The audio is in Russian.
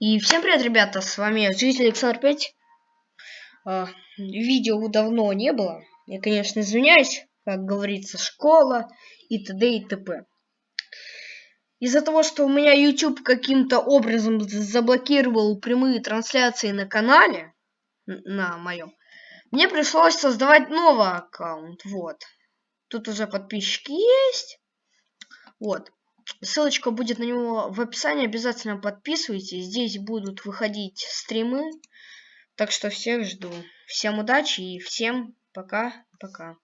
И всем привет, ребята, с вами Житель Александр 5. А, видео давно не было. Я, конечно, извиняюсь, как говорится, школа и т.д. и т.п. Из-за того, что у меня YouTube каким-то образом заблокировал прямые трансляции на канале, на моем, мне пришлось создавать новый аккаунт. Вот. Тут уже подписчики есть. Вот. Ссылочка будет на него в описании. Обязательно подписывайтесь. Здесь будут выходить стримы. Так что всех жду. Всем удачи и всем пока-пока.